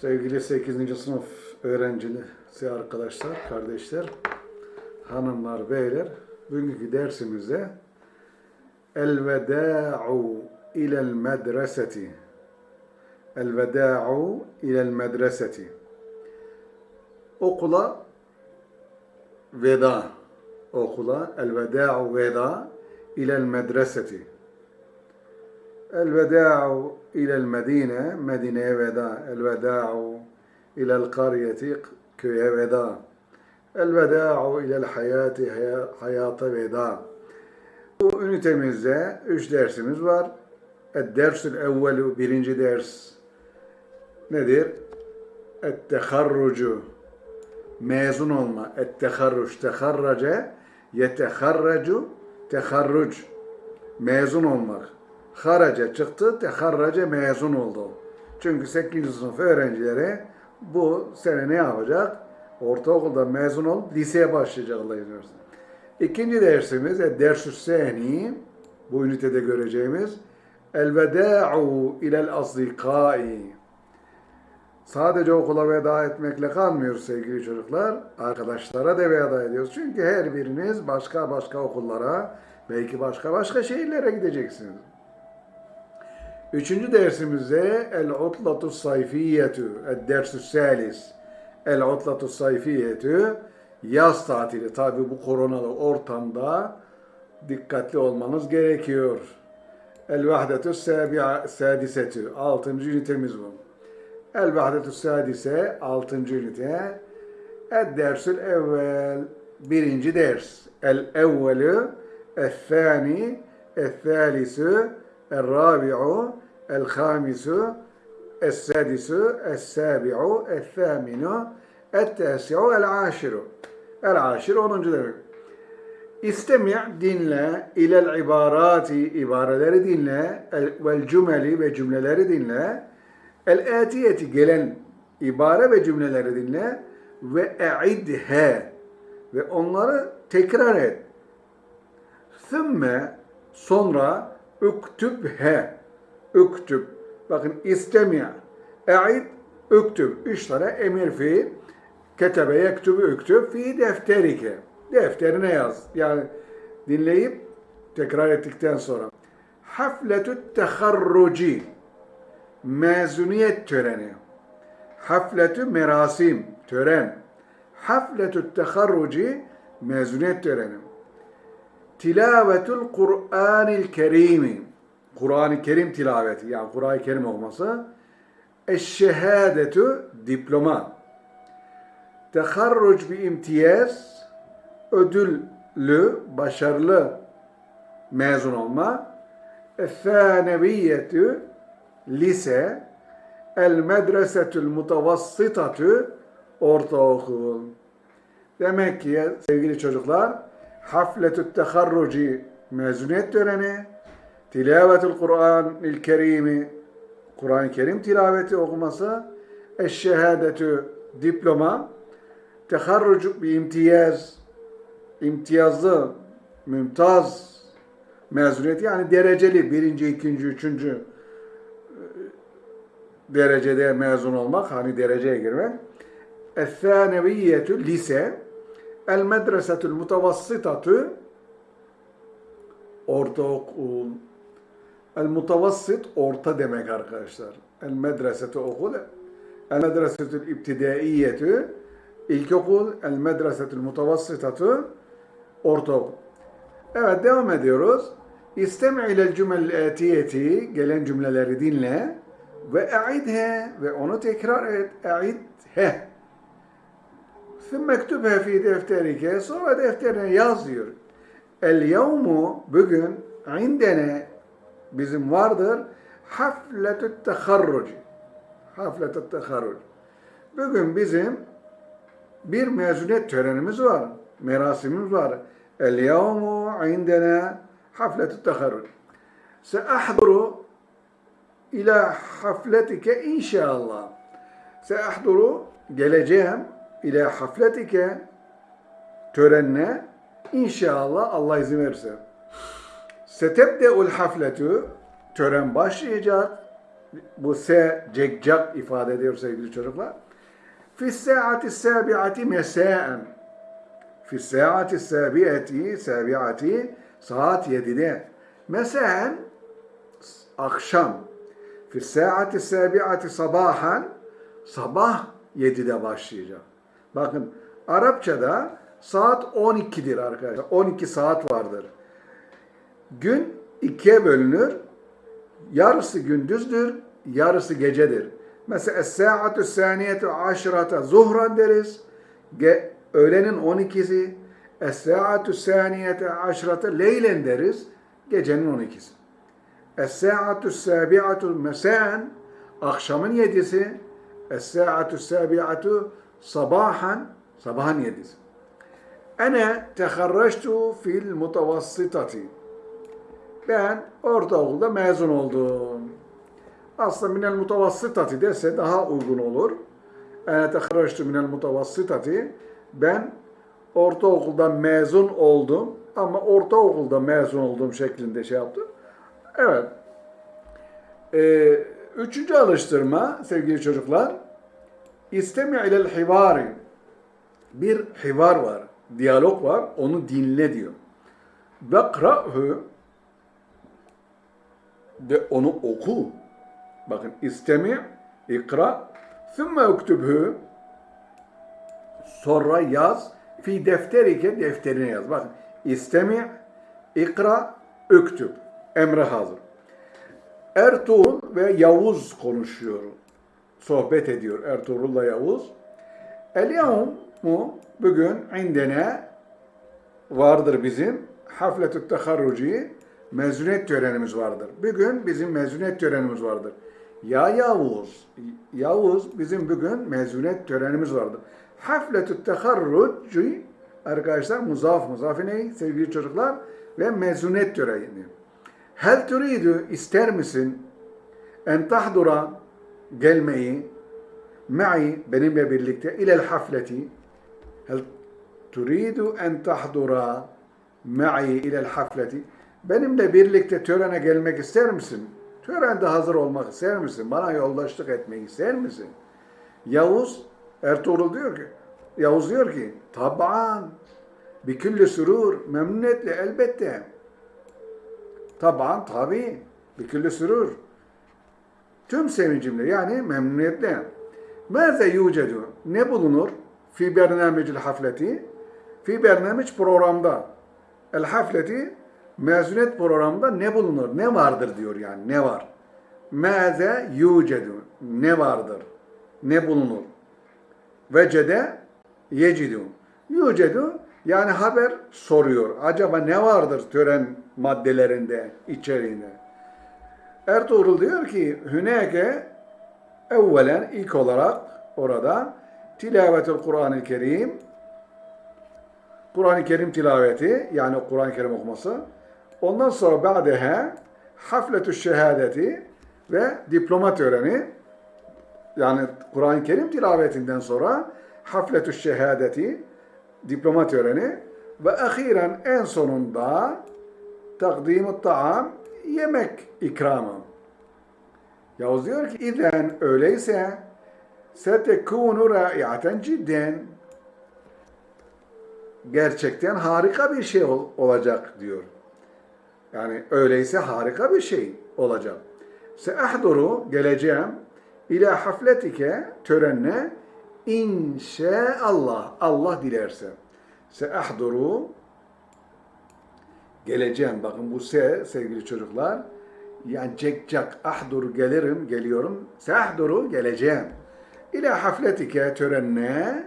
Sevgili 8. sınıf öğrencisi arkadaşlar, kardeşler, hanımlar, beyler, bugünkü dersimizde El-vedâ'u ilel medreseti. El-vedâ'u ilel medreseti. Okula veda. Okula el-vedâ'u veda ilel medreseti El-vedâ'u ilel medine, Medine'ye veda. El-vedâ'u ilel karyeti, köye veda. El-vedâ'u ilel hayati, veda. Bu ünitemizde üç dersimiz var. El-dersül evvelu, birinci ders nedir? Et-teharrucu, mezun olma. Et-teharruc, teharrace, yeteharracu, teharruc, mezun olmak haraca çıktı, teharraca mezun oldu. Çünkü 8. sınıf öğrencileri bu sene ne yapacak? Ortaokulda mezun olup liseye başlayacaklar. İkinci dersimiz, ders-ü seni, bu ünitede göreceğimiz, el-vedâ'u ilel asdikâi. Sadece okula veda etmekle kalmıyoruz sevgili çocuklar. Arkadaşlara da veda ediyoruz. Çünkü her biriniz başka başka okullara, belki başka başka şehirlere gideceksiniz. Üçüncü dersimizde el-utlatu sayfiyetu, el-dersü salis. El-utlatu sayfiyetu, yaz tatili. Tabi bu koronalı ortamda dikkatli olmanız gerekiyor. El-vahdetü sadisetü, altıncı ünitemiz bu. El-vahdetü sadise, altıncı ünite. El-dersül evvel, birinci ders. El-evvelü, el-thani, el-thalisü, الرابع الخامس السادس السابع الثامن التاسع العاشر العاشر 10. demek. İstemi' dinle ilel ibarati ibareleri dinle vel cümeli ve cümleleri dinle el atiyeti gelen ibare ve cümleleri dinle ve e'idhe ve onları tekrar et. Thümme sonra Üktübhe. Üktüb. Bakın istemi. E'id. Üktüb. Üç tane emir fiil. Ketebe yektübü üktüb fi defterike. Defterine yaz. Yani dinleyip tekrar ettikten sonra. Hafletü teharruci. Mezuniyet töreni. Hafletü merasim. Tören. Hafletü teharruci. Mezuniyet töreni tilavetul Kur'anil Kerim. Kur'an-ı Kerim tilaveti yani Kur'an-ı Kerim olması. Eşşehadetü diploma. Teharruc bir imtiyaz ödüllü, başarılı mezun olma. Effaneviyyetü lise. El medresetül mutavassıtatü ortaokul. Demek ki sevgili çocuklar hafletü teharruci mezuniyet töreni, tilavetul Kur'an-ı Kerim'i Kur'an-ı Kerim tilaveti okuması, eşşehadetü diploma, teharrucu bir imtiyaz, imtiyazlı, mümtaz mezuniyeti yani dereceli birinci, ikinci, üçüncü e, derecede mezun olmak, hani dereceye girmek. Es-sâneviyyetü lise, El medresetül mutavassıtatü ortaokul. El mutavassit orta demek arkadaşlar. El medresetü okul. El medresetül ibtidaiyetü ilkokul. El medresetül mutavassıtatü ortaokul. Evet devam ediyoruz. İstemi ilel cümel etiyeti gelen cümleleri dinle ve e'idhe ve onu tekrar et. E'idhe Mektube fi defterike. Sonra defterine yaz diyor. El yevmu bugün indene bizim vardır. Hafletü teharruc. Hafletü teharruc. Bugün bizim bir mezuniyet törenimiz var. Merasimimiz var. El yevmu indene hafletü teharruc. Seahduru ila hafletike inşallah. Seahduru geleceğim ile hafletike törenine inşallah Allah izin verirse. Setebdeul hafletü tören başlayacak. bu se cekcak ifade ediyor sevgili çocuklar. Fi saati sabiati mesaen. Fi saati sabiati sabiati saat 7'de. Mesaen akşam. Fi saati sabiati sabahan sabah 7'de başlayacak. Bakın Arapçada saat 12'dir arkadaşlar. 12 saat vardır. Gün ikiye bölünür. Yarısı gündüzdür, yarısı gecedir. Mesela es-sa'atu saniyetu aşrata zuhran deriz. Ge öğlenin 12'si. Es-sa'atu saniyetu aşrata leylen deriz. Gecenin 12'si. Es-sa'atu sabi'atu mesaen akşamın 7'si. Es-sa'atu sabi'atu sabahan sabahın 7'si. Ene teharraçtu fil mutavassitati. Ben ortaokulda mezun oldum. Aslında minel mutavassitati dese daha uygun olur. Ene teharraçtu minel mutavassitati. Ben ortaokulda mezun oldum ama ortaokulda mezun olduğum şeklinde şey yaptım. Evet. Ee, üçüncü alıştırma sevgili çocuklar. İstemi ilel hivari. Bir hivar var, diyalog var, onu dinle diyor. Vekra'hu de onu oku. Bakın istemi, ikra, thumme uktubhu sonra yaz, fi defterike defterine yaz. Bakın istemi, ikra, üktüb. Emre hazır. Ertuğrul ve Yavuz konuşuyor. Sohbet ediyor Ertuğrul'la Yavuz. El mu bugün indene vardır bizim hafletü teharruci mezuniyet törenimiz vardır. Bugün bizim mezuniyet törenimiz vardır. Ya Yavuz, Yavuz bizim bugün mezuniyet törenimiz vardır. Hafletü teharruci arkadaşlar muzaf muzafi ne sevgili çocuklar ve mezuniyet töreni. Hel turidu ister misin en tahdura gelmeyi ma'i benimle birlikte ilel hafleti hel turidu en tahdura ma'i ilel hafleti benimle birlikte törene gelmek ister misin? Törende hazır olmak ister misin? Bana yoldaşlık etmek ister misin? Yavuz Ertuğrul diyor ki Yavuz diyor ki taban bikülli sürur memnuniyetle elbette taban tabi bikülli sürur tüm sevincimle yani memnuniyetle. Mâze yucedu ne bulunur? Fi bernamicil hafleti. Fi bernamic programda. El hafleti mezuniyet programında ne bulunur? Ne vardır diyor yani ne var? Mâze yucedu ne vardır? Ne bulunur? Vecede yecidu. Yucedu yani haber soruyor. Acaba ne vardır tören maddelerinde, içeriğinde? Ertuğrul diyor ki Hüneke evvelen ilk olarak orada tilavetül Kur'an-ı Kerim Kur'an-ı Kerim tilaveti yani Kur'an-ı Kerim okuması ondan sonra ba'deha hafletü şehadeti ve diploma töreni yani Kur'an-ı Kerim tilavetinden sonra hafletü şehadeti diploma töreni ve ahiren en sonunda takdim taam yemek ikramı. Yavuz diyor ki İzen öyleyse setekunu raiaten cidden gerçekten harika bir şey ol, olacak diyor. Yani öyleyse harika bir şey olacak. Seahduru geleceğim ila hafletike törenine inşallah Allah dilerse. Seahduru geleceğim. Bakın bu se sevgili çocuklar yani cekcak ahduru gelirim, geliyorum. Seahduru geleceğim. İla hafletike törenine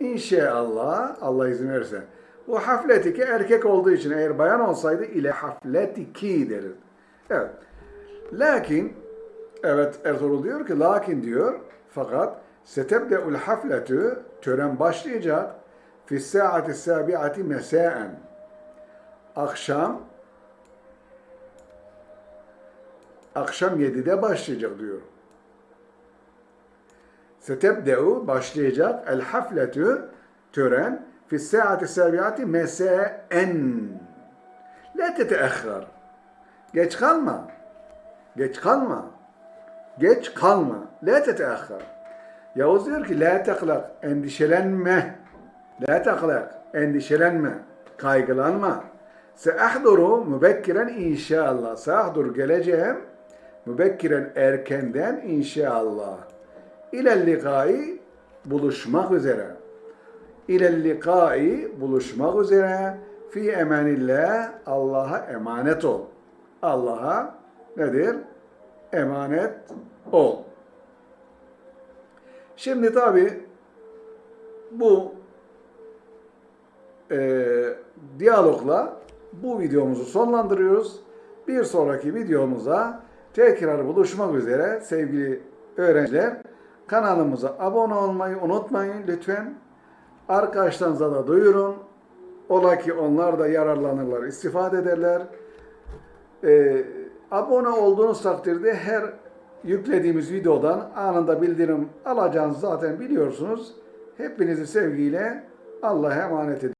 inşallah Allah izin verirse. Bu hafletike erkek olduğu için eğer bayan olsaydı ile hafletiki deriz. Evet. Lakin evet Ertuğrul diyor ki lakin diyor fakat setebde'ul hafletü tören başlayacak fi saati sabiati mesaen akşam akşam 7'de başlayacak diyor. Setebde'u başlayacak el hafletü tören fi saati sabiati mesaen la teteahhar geç kalma geç kalma Geç kalma. La teteahhar. Yavuz diyor ki la teklak. Endişelenme. La teklak. Endişelenme. Kaygılanma. Seahduru mübekkiren inşallah. Seahdur geleceğim. Mübekkiren erkenden inşallah. İlel likai buluşmak üzere. İlel likai buluşmak üzere. Fi emanillah Allah'a emanet ol. Allah'a nedir? Emanet ol. Şimdi tabi bu e, diyalogla bu videomuzu sonlandırıyoruz. Bir sonraki videomuza tekrar buluşmak üzere sevgili öğrenciler. Kanalımıza abone olmayı unutmayın lütfen. Arkadaşlarınıza da duyurun. Ola ki onlar da yararlanırlar, istifade ederler. Ee, abone olduğunuz takdirde her yüklediğimiz videodan anında bildirim alacağınızı zaten biliyorsunuz. Hepinizi sevgiyle Allah'a emanet ediyorum.